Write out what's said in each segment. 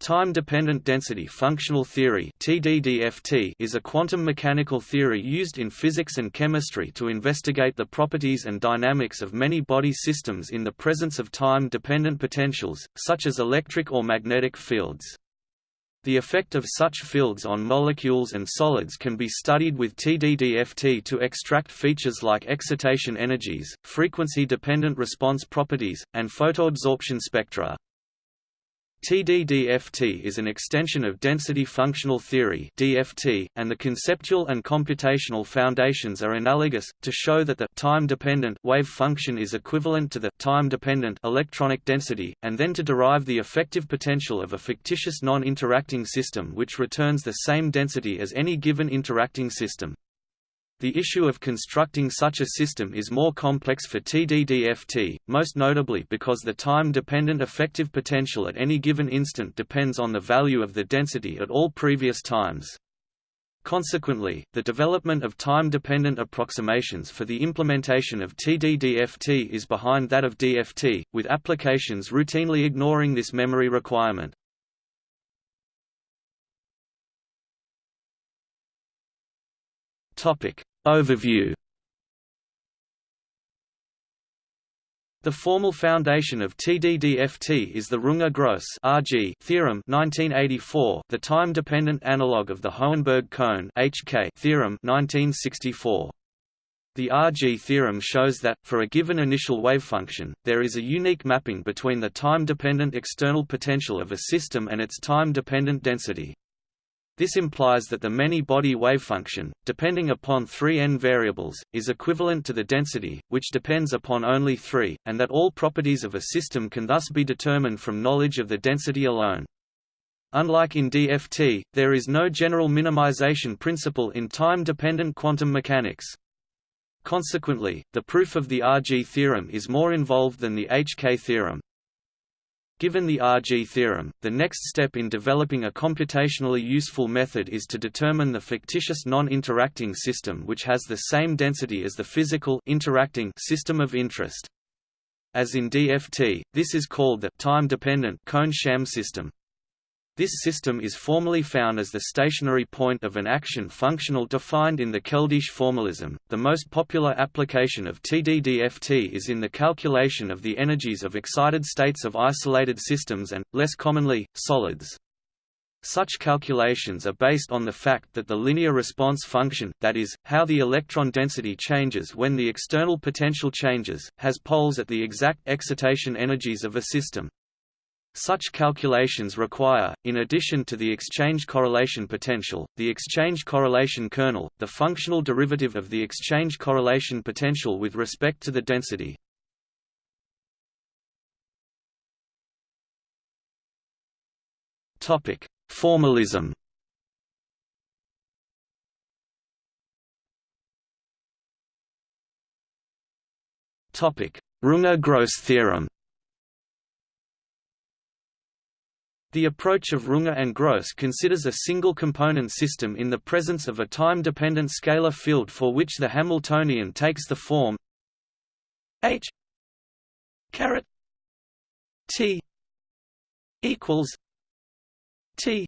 Time-dependent density functional theory is a quantum mechanical theory used in physics and chemistry to investigate the properties and dynamics of many body systems in the presence of time-dependent potentials, such as electric or magnetic fields. The effect of such fields on molecules and solids can be studied with TDDFT to extract features like excitation energies, frequency-dependent response properties, and photoabsorption spectra. TDDFT is an extension of density functional theory (DFT), and the conceptual and computational foundations are analogous to show that the time-dependent wave function is equivalent to the time-dependent electronic density, and then to derive the effective potential of a fictitious non-interacting system which returns the same density as any given interacting system. The issue of constructing such a system is more complex for TDDFT, most notably because the time-dependent effective potential at any given instant depends on the value of the density at all previous times. Consequently, the development of time-dependent approximations for the implementation of TDDFT is behind that of DFT, with applications routinely ignoring this memory requirement. Topic: Overview The formal foundation of TDDFT is the Runge-Gross theorem 1984, the time-dependent analog of the Hohenberg-Kohn theorem 1964. The RG theorem shows that, for a given initial wavefunction, there is a unique mapping between the time-dependent external potential of a system and its time-dependent density. This implies that the many-body wavefunction, depending upon three n variables, is equivalent to the density, which depends upon only three, and that all properties of a system can thus be determined from knowledge of the density alone. Unlike in DFT, there is no general minimization principle in time-dependent quantum mechanics. Consequently, the proof of the RG theorem is more involved than the HK theorem. Given the RG theorem, the next step in developing a computationally useful method is to determine the fictitious non-interacting system which has the same density as the physical interacting system of interest. As in DFT, this is called the time-dependent Kohn-Sham system. This system is formally found as the stationary point of an action functional defined in the Keldysh formalism. The most popular application of TDDFT is in the calculation of the energies of excited states of isolated systems and, less commonly, solids. Such calculations are based on the fact that the linear response function, that is, how the electron density changes when the external potential changes, has poles at the exact excitation energies of a system. Such calculations require, in addition to the exchange correlation potential, the exchange correlation kernel, the functional derivative of the exchange correlation potential with respect to the density. Topic: Formalism. Topic: Runge-Gross theorem. The approach of Runge and Gross considers a single-component system in the presence of a time-dependent scalar field for which the Hamiltonian takes the form H caret T equals T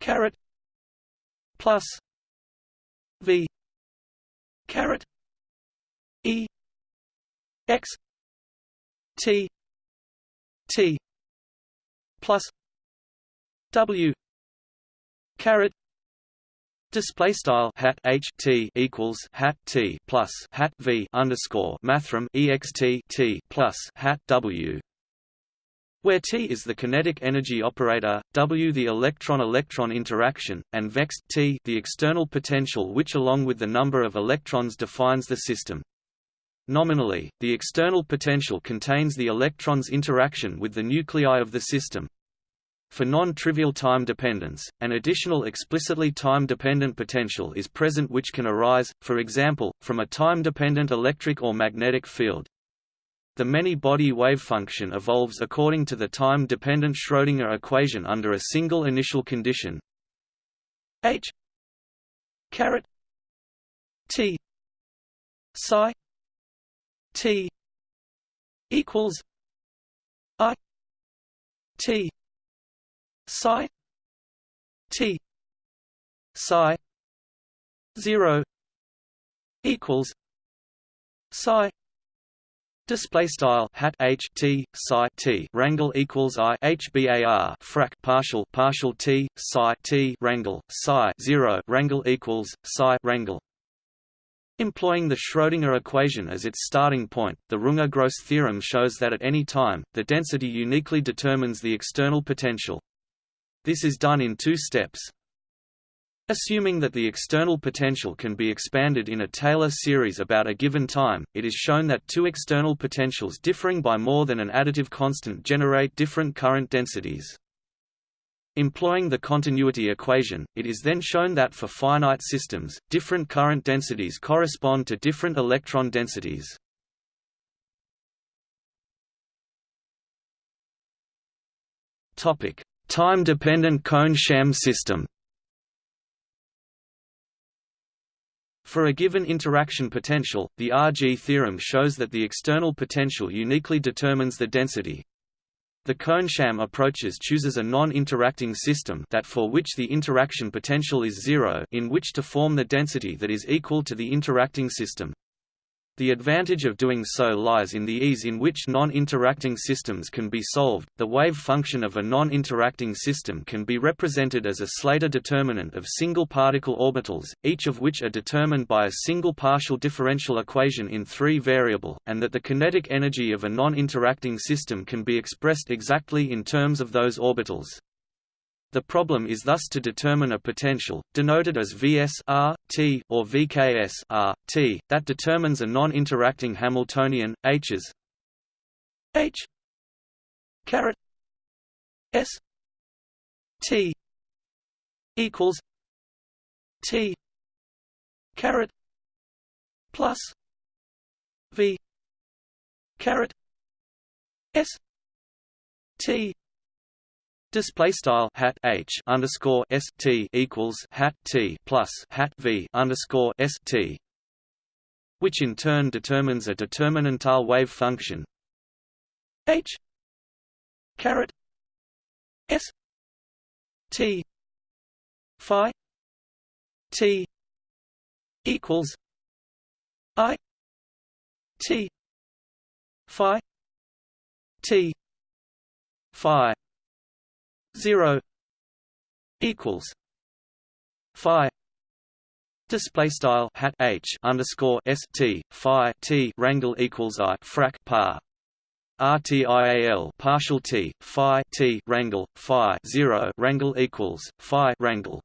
caret plus V caret E X T T plus W caret Display style hat h t equals hat t plus hat v underscore mathrm ext t plus hat w, where t is the kinetic energy operator, w the electron-electron interaction, and vext t the external potential which along with the number of electrons defines the system. Nominally, the external potential contains the electron's interaction with the nuclei of the system. For non-trivial time dependence, an additional explicitly time-dependent potential is present which can arise, for example, from a time-dependent electric or magnetic field. The many-body wave function evolves according to the time-dependent Schrödinger equation under a single initial condition h caret t psi T equals I T psi t psi 0 equals psi Display style hat h t psi t rangle equals i h bar frac partial partial t psi t rangle psi zero rangle equals psi rangle. Employing the Schrödinger equation as its starting point, the Runge-Gross theorem shows that at any time, the density uniquely determines the external potential. This is done in two steps. Assuming that the external potential can be expanded in a Taylor series about a given time, it is shown that two external potentials differing by more than an additive constant generate different current densities. Employing the continuity equation, it is then shown that for finite systems, different current densities correspond to different electron densities. Time-dependent Kohn-Sham system For a given interaction potential, the RG theorem shows that the external potential uniquely determines the density. The Kohn-Sham approaches chooses a non-interacting system that for which the interaction potential is zero in which to form the density that is equal to the interacting system. The advantage of doing so lies in the ease in which non-interacting systems can be solved. The wave function of a non-interacting system can be represented as a Slater determinant of single particle orbitals, each of which are determined by a single partial differential equation in three variable, and that the kinetic energy of a non-interacting system can be expressed exactly in terms of those orbitals. The problem is thus to determine a potential, denoted as Vs R, T, or Vks R, T, that determines a non-interacting Hamiltonian, H's H caret S T equals T caret plus V caret S T Display style hat h underscore s t equals hat t plus hat v underscore s t, which in turn determines a determinantal wave function. H caret s t phi t equals i t phi t phi 0 equals phi display style hat h underscore s t phi t rangle equals i frac par RTIAL partial t phi t rangle phi 0 rangle equals phi rangle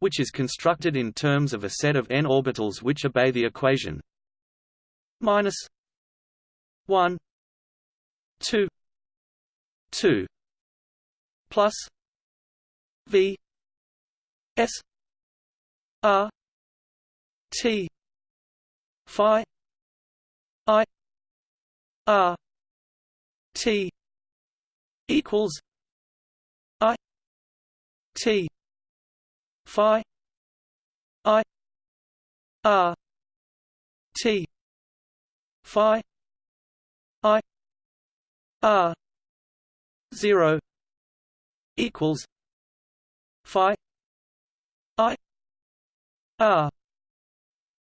which is constructed in terms of a set of n orbitals which obey the equation minus 1 2 2 plus V S R T Phi I R T equals I T Phi I R T Phi I R zero equals phi i r.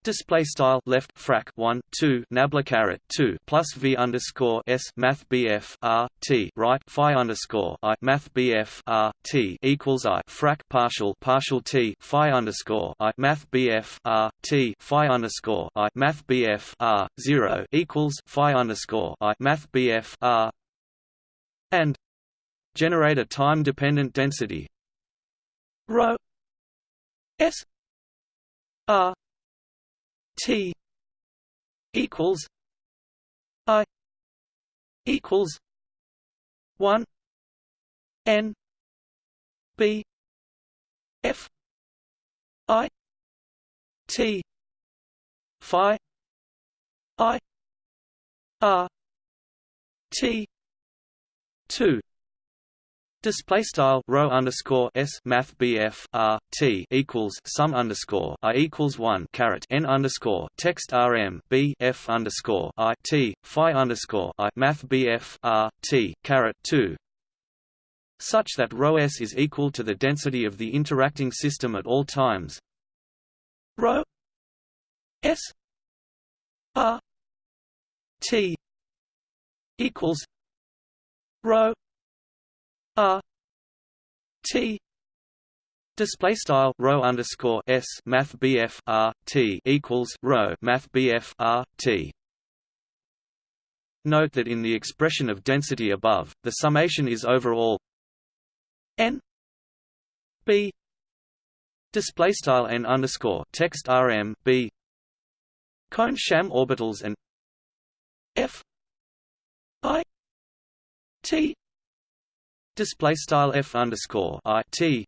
Display style left frac one two nabla caret two plus v underscore s math bf r t right phi underscore i math bf r t equals i frac partial partial t phi underscore i math bf r t phi underscore i math bf r zero equals phi underscore i math bf r and generate a time-dependent density. Rho s r t equals i equals 1 n b f i t phi i r t 2 Display style rho underscore s math bf r t equals sum underscore i equals one caret n underscore text rm b f underscore i t phi underscore i math bf r t caret two such that rho s is equal to the density of the interacting system at all times. Rho s r t equals rho r t Display style rho underscore s math bf r t equals rho math bf r t. Note that in the expression of density above, the summation is overall n b display style n underscore text rm b Kohn-Sham orbitals and f i t display style f underscore i t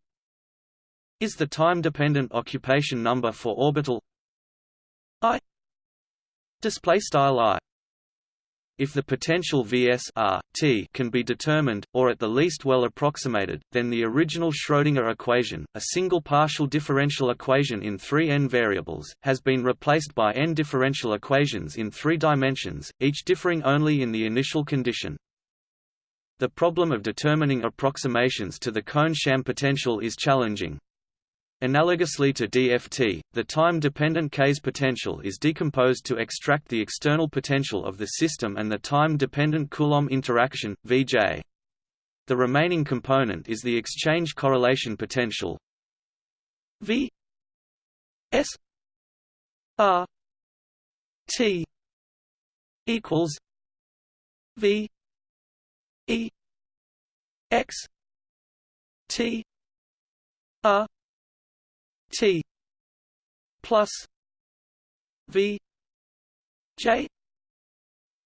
is the time-dependent occupation number for orbital i display style i if the potential Vs R, T can be determined, or at the least well approximated, then the original Schrödinger equation, a single partial differential equation in three n variables, has been replaced by n differential equations in three dimensions, each differing only in the initial condition. The problem of determining approximations to the Kohn-Sham potential is challenging, Analogously to DFT, the time-dependent KS potential is decomposed to extract the external potential of the system and the time-dependent Coulomb interaction, Vj. The remaining component is the exchange correlation potential V S R T equals V E X T R T plus V J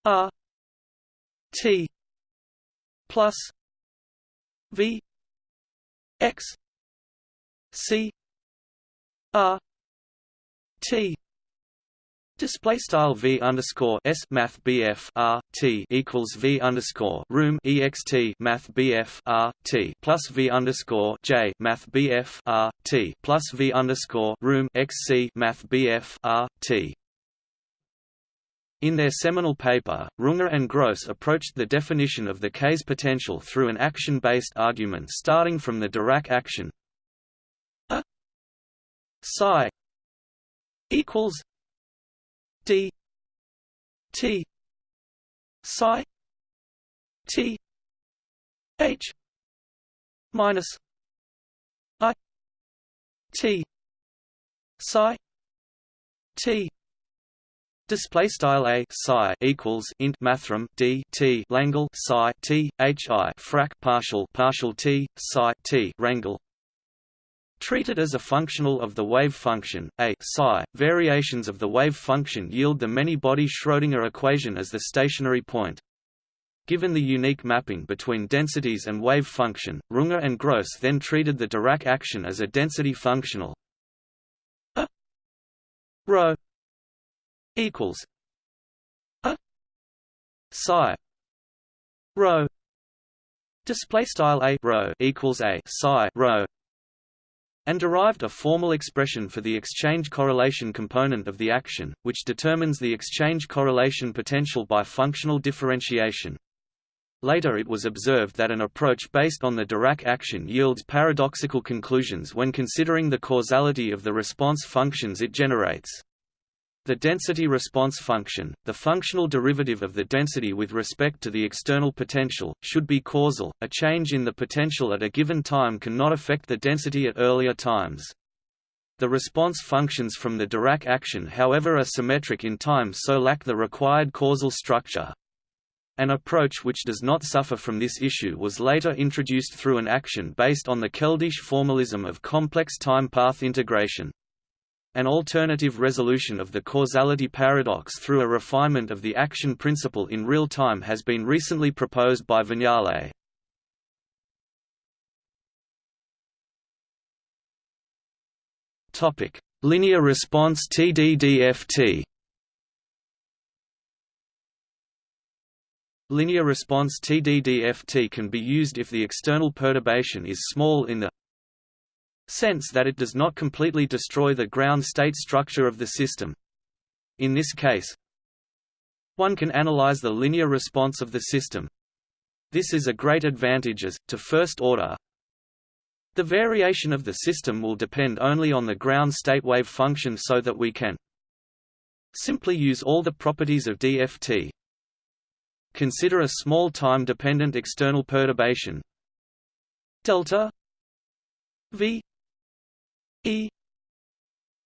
R T plus V X C R T Display style v underscore s math bf r t equals v underscore room ext math bf r t plus v underscore j math bf r t plus v underscore room xc math bf r t. In their seminal paper, Runge and Gross approached the definition of the KS potential through an action-based argument starting from the Dirac action a psi equals d t psi t h minus i t psi t Display style a psi equals int mathrm d t langle psi t h i frac partial partial t psi t rangle Treated as a functional of the wave function, a psi, variations of the wave function yield the many-body Schrödinger equation as the stationary point. Given the unique mapping between densities and wave function, Runge and Gross then treated the Dirac action as a density functional. A rho equals a psi rho display style a rho equals a psi rho and derived a formal expression for the exchange correlation component of the action, which determines the exchange correlation potential by functional differentiation. Later it was observed that an approach based on the Dirac action yields paradoxical conclusions when considering the causality of the response functions it generates. The density response function, the functional derivative of the density with respect to the external potential, should be causal. A change in the potential at a given time cannot affect the density at earlier times. The response functions from the Dirac action however are symmetric in time so lack the required causal structure. An approach which does not suffer from this issue was later introduced through an action based on the Keldysh formalism of complex time path integration. An alternative resolution of the causality paradox through a refinement of the action principle in real time has been recently proposed by Vignale. Linear response TDDFT. Linear response TDDFT can be used if the external perturbation is small in the sense that it does not completely destroy the ground state structure of the system. In this case, one can analyze the linear response of the system. This is a great advantage as, to first order, the variation of the system will depend only on the ground state wave function so that we can simply use all the properties of DFT. Consider a small time-dependent external perturbation delta v e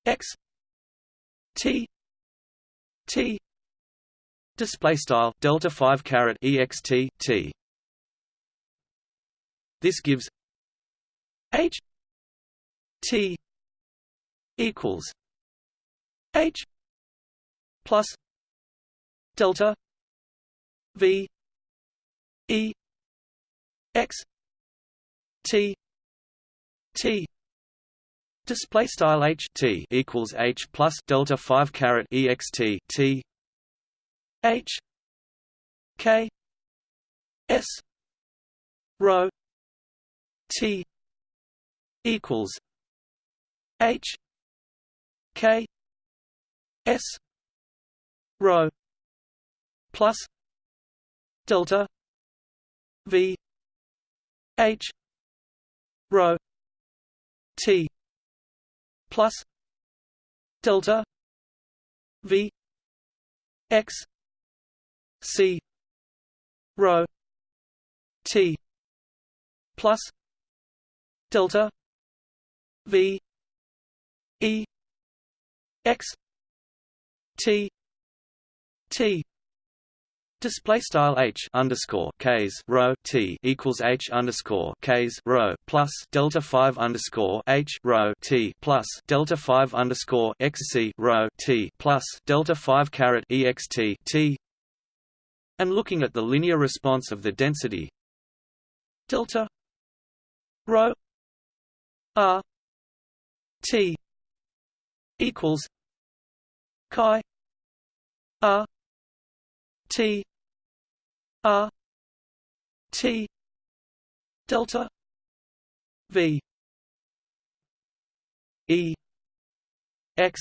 x t t display style delta 5 caret ext t. This gives h t equals h plus delta v e x t t display style h t equals h plus delta 5 caret ext t h k s rho t equals H K S rho plus delta V H rho T plus delta V X C rho T plus delta V E X T T Display style h underscore ks rho t equals h underscore ks rho plus delta five underscore h rho t plus delta five underscore xc rho t plus delta five caret ext t. And looking at the linear response of the density delta rho r T equals chi R T R T delta V E X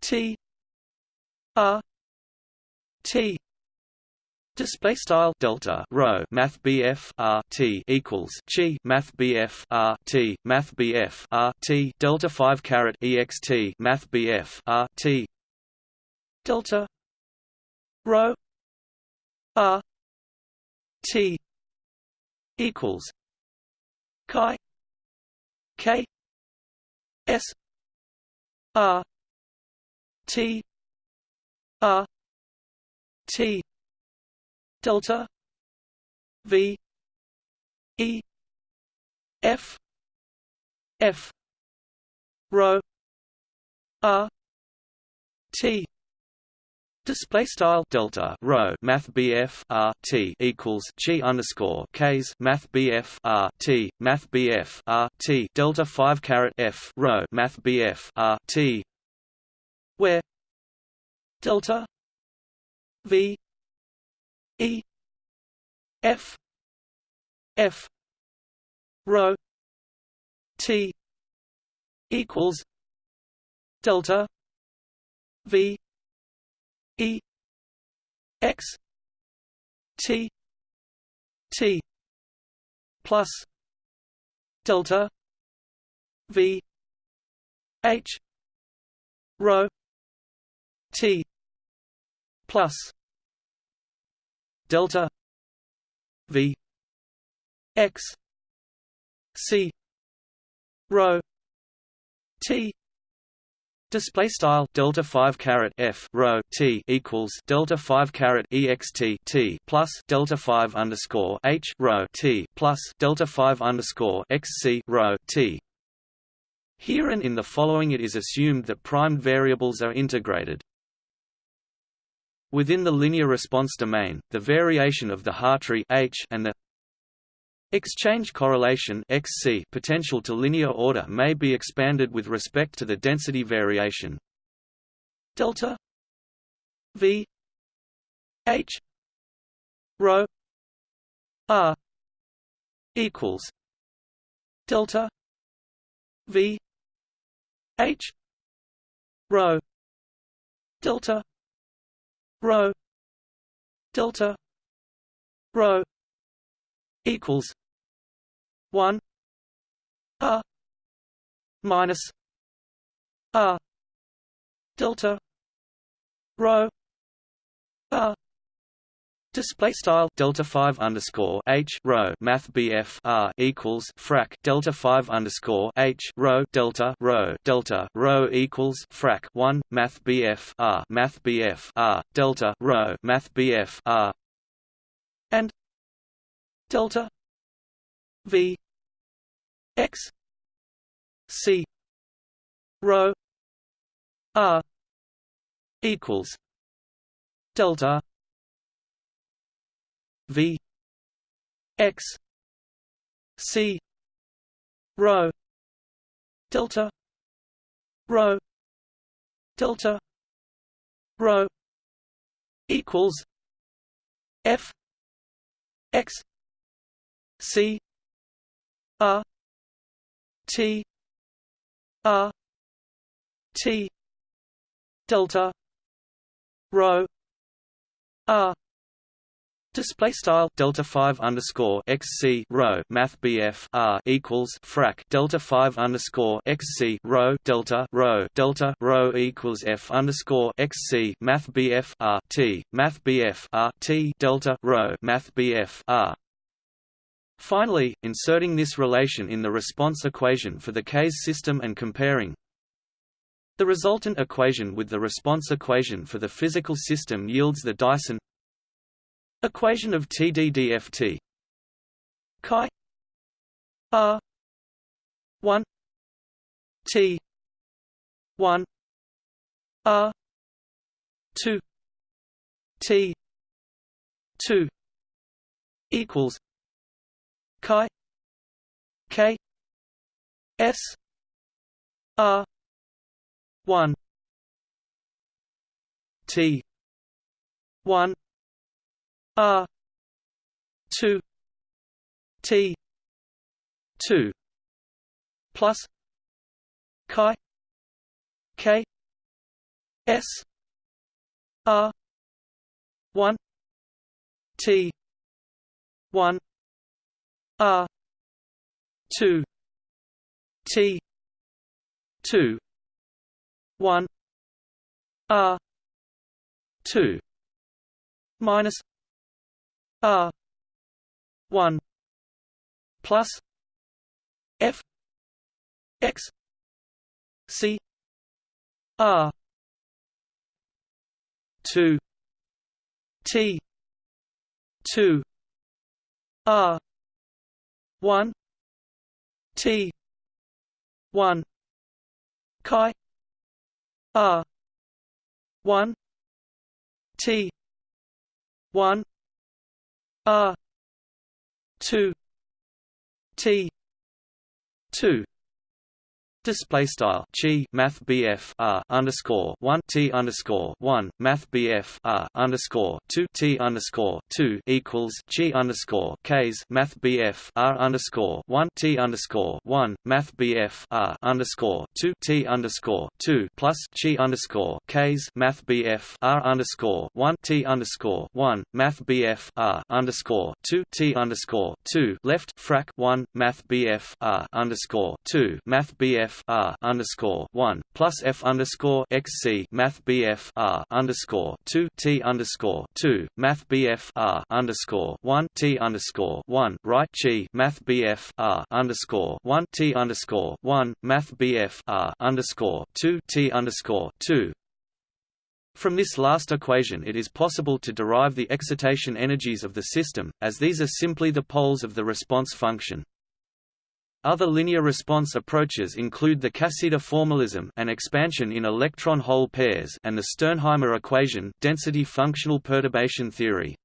T R T Display style delta rho math BF R T equals chi math BF R T math BF R T delta five caret EXT math BF R T delta rho R T equals chi K S R T R T delta v e f f rho r t Display style delta rho math BF R T equals chi underscore KS math BF R T math BF R T delta five caret F rho math BF R T where delta V E F F rho T equals delta V E X T T plus delta V H rho T plus delta v x c rho t Display style delta five caret f rho t equals delta five caret ext t plus delta five underscore h rho t plus delta five underscore xc rho t. Here and in the following, it is assumed that primed variables are integrated. Within the linear response domain, the variation of the Hartree H and the exchange correlation XC potential to linear order may be expanded with respect to the density variation. Delta V H rho R equals delta V H rho delta rho delta rho equals one R minus R delta rho R Display style delta five underscore h rho math bf r equals frac delta five underscore h rho delta rho delta rho equals frac one math bf r math bf r delta rho math bf r and delta v x c rho r equals delta V X C rho delta rho delta rho equals F X C R T R T delta rho R Display style delta five underscore xc rho math bf r equals frac delta five underscore xc rho delta rho delta rho equals f underscore xc math bf r t math bf r t delta rho math bf r. Finally, inserting this relation in the response equation for the KS system and comparing the resultant equation with the response equation for the physical system yields the Dyson Equation of TDDFT chi r 1 t 1 r 2 t 2 equals chi k s r 1 t 1 R two T two plus Chi K S R one T one R two T two one R two minus R one plus F X C R two T two R one T one Chi R one T one R two T two Display style chi math BF R underscore one T underscore one math BF R underscore two T underscore two equals chi underscore KS math BF R underscore one T underscore one math BF R underscore two T underscore two plus chi underscore KS math BF R underscore one T underscore one math BF R underscore two T underscore two left frac one math BF R underscore two math BF F R underscore one plus F underscore X C Math BF R underscore two T underscore two Math BF R underscore one T underscore one right G Math BF R underscore one T underscore one Math BF R underscore two T underscore two from this last equation it is possible to derive the excitation energies of the system, as these are simply the poles of the response function. Other linear response approaches include the Casida formalism and expansion in electron-hole pairs and the Sternheimer equation density functional perturbation theory.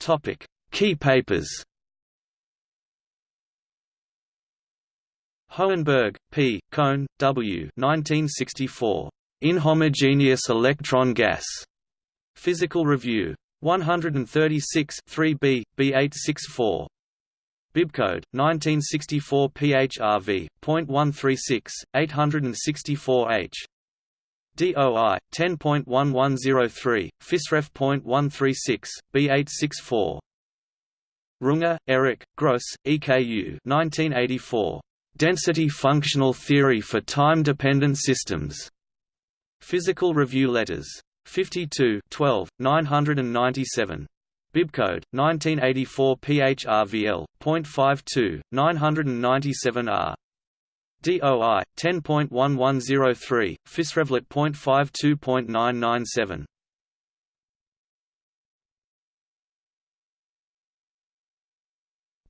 Topic: Key papers. Hohenberg, P. Kohn, W. 1964. Inhomogeneous electron gas. Physical Review. 136 3b, B864. Bibcode 1964 PHRV.136 864H DOI 10.1103, PhysRev.136, B864. Runge, Erich, Gross, EKU 1984. Density Functional Theory for Time-Dependent Systems. Physical Review Letters. 52 12, 997. Bibcode 1984 PHRVL.52 997R. DOI 10.1103 PhysRevLett.52.997.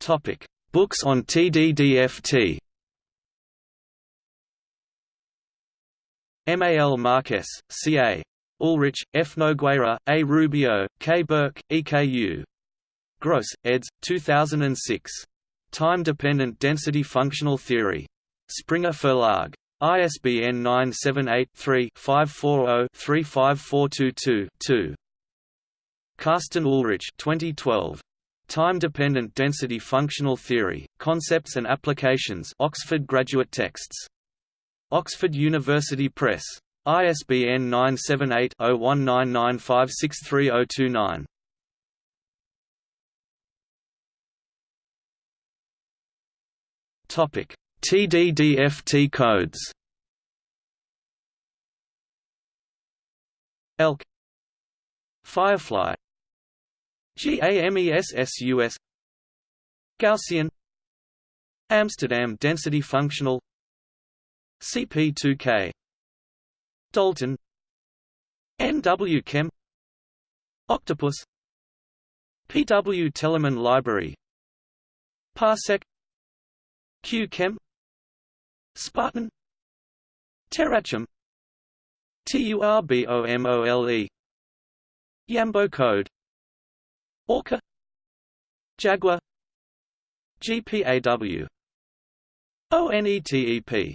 Topic: Books on TDDFT. Mal Marques, C.A. Ullrich, F. Nogueira, A. Rubio, K. Burke, EKU. Gross, eds. 2006. Time-dependent density functional theory. Springer Verlag. ISBN 978-3-540-35422-2. Carsten Ullrich 2012. Time-dependent density functional theory, concepts and applications Oxford Graduate Texts. Oxford University Press. ISBN 978-0199563029. Topic: TDDFT codes. ELK. Firefly. GAMESSUS Gaussian. Amsterdam density functional. CP2K Dalton. NW Chem Octopus. PW Telemann Library. Parsec. Q-Chem Spartan. TeraChem. TURBOMOLE Yambo code. Orca. Jaguar. GPAW ONETEP